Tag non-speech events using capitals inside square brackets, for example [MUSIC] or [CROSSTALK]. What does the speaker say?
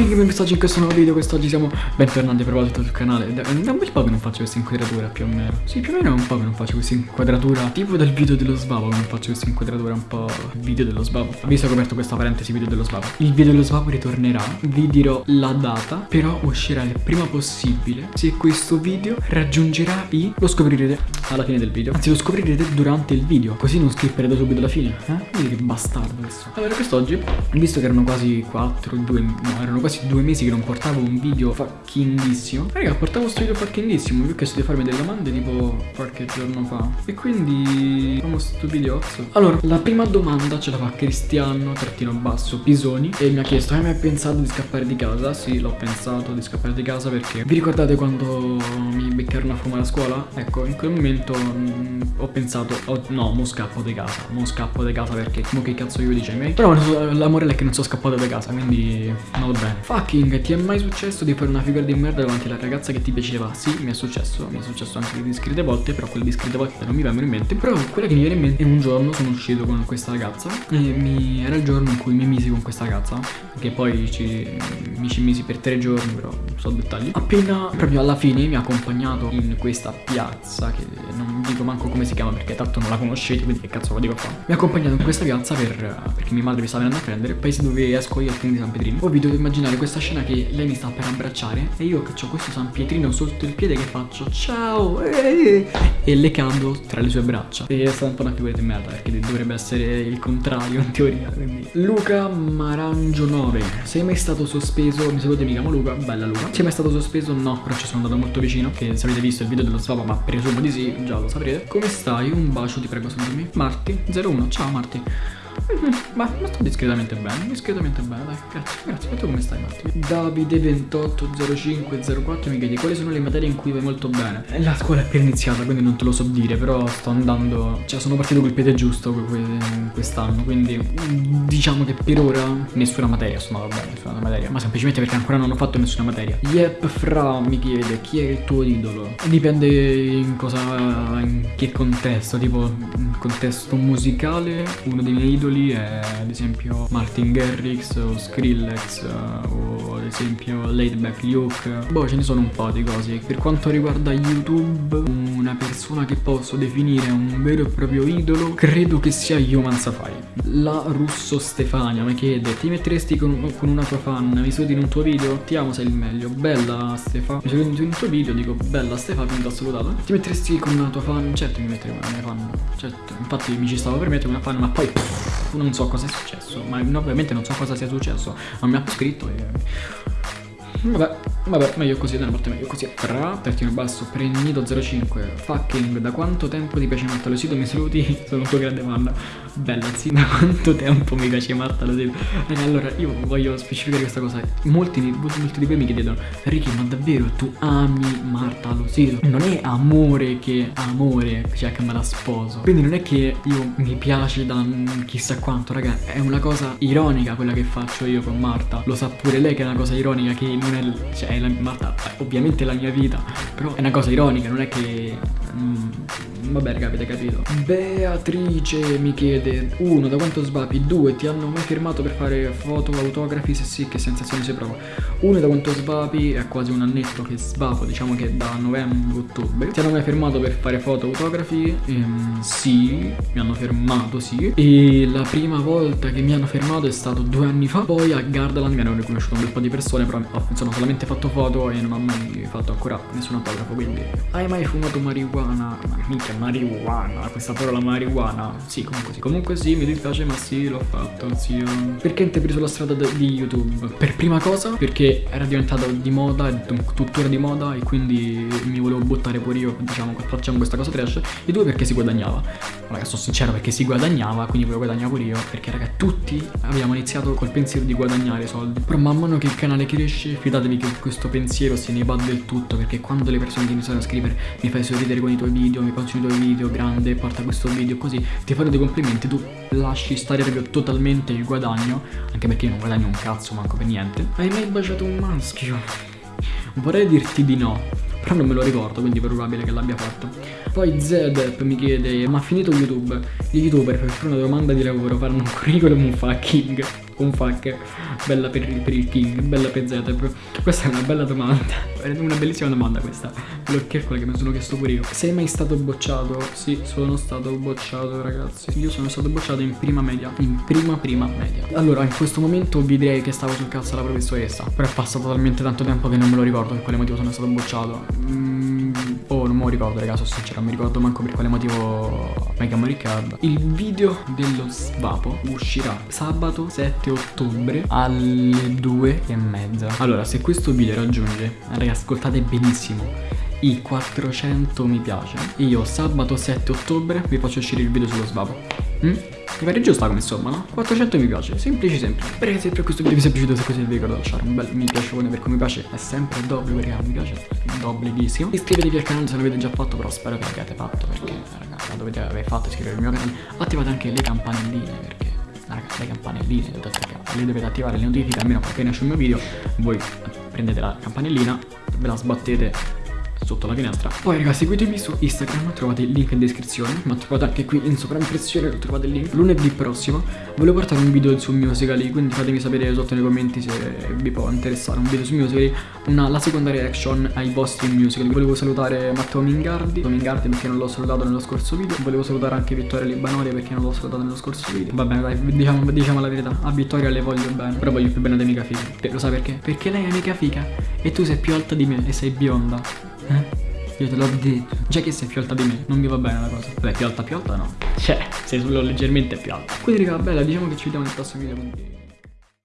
Fucking messaggi in questo nuovo video Quest'oggi siamo bentornati a proposito sul canale. Da un bel po' che non faccio questa inquadratura più o meno. Sì più o meno è un po' che non faccio questa inquadratura. Tipo dal video dello sbavo non faccio questa inquadratura un po' video dello sbavo. Che ho aperto questa parentesi video dello sbavo. Il video dello sbavo ritornerà Vi dirò la data Però uscirà il prima possibile. Se questo video raggiungerà i Lo scoprirete alla fine del video. Anzi lo scoprirete durante il video Così non skipperete subito alla fine Eh? Vedi che bastardo questo Allora quest'oggi Visto che erano quasi 4, 2, no erano quasi due mesi che non portavo un video fuckinghissimo Raga portavo questo video fuckinghissimo Vi ho chiesto di farmi delle domande tipo qualche giorno fa. E quindi facciamo sto videozzo Allora la prima domanda ce la fa Cristiano trattino basso Pisoni E mi ha chiesto hai mai pensato di scappare di casa? Sì l'ho pensato di scappare di casa perché Vi ricordate quando mi beccarono a fumare a scuola? Ecco in quel momento mh, ho pensato oh, No mo scappo di casa Mo scappo di casa perché mo che cazzo io dice ai miei? Però l'amore è che non sono scappato da casa quindi non va bene Fucking ti è mai successo di fare una figura di merda davanti alla ragazza che ti piaceva? Sì mi è successo Mi è successo anche di discrete volte Però quelle discrete volte non mi vengono in mente. Però quella che mi viene in mente è un giorno sono uscito con questa ragazza E mi... era il giorno in cui mi misi con questa ragazza Che poi ci... mi ci misi per tre giorni però so dettagli. Appena proprio alla fine mi ha accompagnato in questa piazza Che non dico manco come si chiama perché tanto non la conoscete Quindi che cazzo lo dico qua Mi ha accompagnato in questa piazza per... perché mia madre mi stava venendo a prendere Paese dove esco io al San Pietrino Poi vi dovete immaginare questa scena che lei mi sta per abbracciare E io che ho questo San Pietrino sotto il piede che faccio ciao eh, E le cado tra le sue braccia E è stata un po' una figura di merda perché dovrebbe essere il contrario in teoria quindi. Luca Marangio 9 Sei mai stato sospeso? Mi saluti mi chiamo Luca, bella Luca Sei mai stato sospeso? No, però ci sono andato molto vicino Che se avete visto il video dello svapa ma presumo di sì, già lo saprete Come stai? Un bacio ti prego salutami Marti 01, ciao Marti ma, ma sto discretamente bene, discretamente bene, dai, grazie, grazie. E tu come stai Marti? Davide280504 mi chiedi quali sono le materie in cui vai molto bene? La scuola è appena iniziata, quindi non te lo so dire, però sto andando, cioè sono partito col piede giusto quest'anno, quindi diciamo che per ora nessuna materia sto andando bene, nessuna materia, ma semplicemente perché ancora non ho fatto nessuna materia. Yep, Fra mi chiede chi è il tuo idolo? Dipende in cosa, in che contesto, tipo in contesto musicale, uno dei miei idoli è ad esempio Martin Garrix o Skrillex o ad esempio Laidback Luke. Boh ce ne sono un po' di cose. Per quanto riguarda YouTube una persona che posso definire un vero e proprio idolo Credo che sia Human Safari La Russo Stefania mi chiede Ti metteresti con, con una tua fan? Mi saluti in un tuo video? Ti amo sei il meglio Bella Stefa Mi saluti in un tuo video dico Bella Stefa quindi ho salutato Ti metteresti con una tua fan? Certo mi metterei con una mia fan Certo infatti mi ci stavo per mettere una fan ma poi pff, non so cosa è successo Ma ovviamente non so cosa sia successo Ma mi ha scritto e... Vabbè, vabbè, meglio così, da una parte meglio così. Tra, tertino basso, pregnito 05. Fucking, da quanto tempo ti piace Marta Losito? Mi saluti? [LAUGHS] Sono un tuo grande fan. Bella, sì, da quanto tempo mi piace Marta Losito? Raga, allora, io voglio specificare questa cosa. Molti, molti di voi mi chiedono, Ricky, ma davvero tu ami Marta Losito? Non è amore che amore, cioè che me la sposo. Quindi non è che io mi piace da chissà quanto, raga. È una cosa ironica quella che faccio io con Marta. Lo sa pure lei che è una cosa ironica che non è, cioè, la, Marta, ovviamente è la mia vita, però è una cosa ironica, non è che... Mm, vabbè raga avete capito Beatrice mi chiede Uno, da quanto svapi? Due, ti hanno mai firmato per fare foto, autografi? Se sì, che sensazioni si prova? Uno, da quanto svapi? È quasi un annetto che svapo, diciamo che da novembre-ottobre Ti hanno mai firmato per fare foto, autografi? Ehm, sì, mi hanno fermato, sì E la prima volta che mi hanno fermato è stato due anni fa Poi a Gardaland mi hanno riconosciuto un bel po' di persone Però ho sono solamente fatto foto e non ho mai fatto ancora nessun autografo Quindi, hai mai fumato marijuana? Minchia, marijuana, questa parola marijuana. Sì, comunque sì. Comunque sì, mi dispiace ma sì, l'ho fatto, zio. Perché hai preso la strada di YouTube? Per prima cosa, perché era diventato di moda, tuttora di moda E quindi mi volevo buttare pure io, diciamo, facciamo questa cosa trash. E due, perché si guadagnava. Raga, sono sincero, perché si guadagnava, quindi volevo guadagnare pure io. Perché, raga, tutti abbiamo iniziato col pensiero di guadagnare soldi. Però man mano che il canale cresce, fidatevi che questo pensiero se ne va del tutto Perché quando le persone ti iniziano a scrivere Mi fai sorridere con i tuoi video, mi faccio i tuoi video, grande, porta questo video così Ti fanno dei complimenti, tu lasci stare proprio totalmente il guadagno Anche perché io non guadagno un cazzo manco per niente Hai mai baciato un maschio? Vorrei dirti di no però non me lo ricordo quindi è probabile che l'abbia fatto poi Zedep mi chiede ma ha finito YouTube gli youtuber per fare una domanda di lavoro fanno un curriculum fucking un fuck bella per, per il king, bella per Zetep? Questa è una bella domanda, una bellissima domanda questa, è quella che mi sono chiesto pure io. Sei mai stato bocciato? Sì, sono stato bocciato ragazzi, io sono stato bocciato in prima media, in prima prima media. Allora, in questo momento vi direi che stavo sul cazzo alla professoressa, però è passato talmente tanto tempo che non me lo ricordo per quale motivo sono stato bocciato. Mm, lo ricordo raga, sono sincero, non mi ricordo manco per quale motivo mi chiamo Riccardo. Il video dello svapo uscirà sabato 7 ottobre alle 2 e mezza. Allora, se questo video raggiunge, raga, ascoltate benissimo i 400 mi piace io sabato 7 ottobre vi faccio uscire il video sullo svapo mm? Pare giusta come insomma, no? 400 mi piace, semplice semplice. Spero che se per questo video vi sia piaciuto, se così vi ricordo lasciare un bel mi piace perché mi piace è sempre d'obbligo, perché mi piace d'obbligissimo. Iscrivetevi al canale se l'avete già fatto, però spero che l'abbiate fatto perché, ragazzi, la dovete aver fatto iscrivervi al mio canale. Attivate anche le campanelline perché raga, le campanelline le dovete attivare le notifiche almeno appena esce il mio video voi prendete la campanellina ve la sbattete sotto la finestra Poi ragazzi seguitemi su Instagram Trovate il link in descrizione. Ma trovate anche qui in sovraimpressione Trovate il link Lunedì prossimo. Volevo portare un video su Musical.ly Quindi fatemi sapere sotto nei commenti se vi può interessare un video su Musical.ly una, La seconda reaction ai vostri musical. Volevo salutare Matteo Mingardi. Mingardi perché non l'ho salutato nello scorso video. Volevo salutare anche Vittoria Libanori perché non l'ho salutato nello scorso video. Va bene dai diciamo, diciamo la verità. A Vittoria le voglio bene. Però voglio più bene dei mica figa Lo sai perché? Perché lei è mica figa. E tu sei più alta di me e sei bionda eh? Io te l'ho detto. Già che sei più alta di me, non mi va bene la cosa. Beh, più alta più alta no. Cioè, sei solo leggermente più alta. Quindi raga, bella, diciamo che ci vediamo nel prossimo video. Quindi...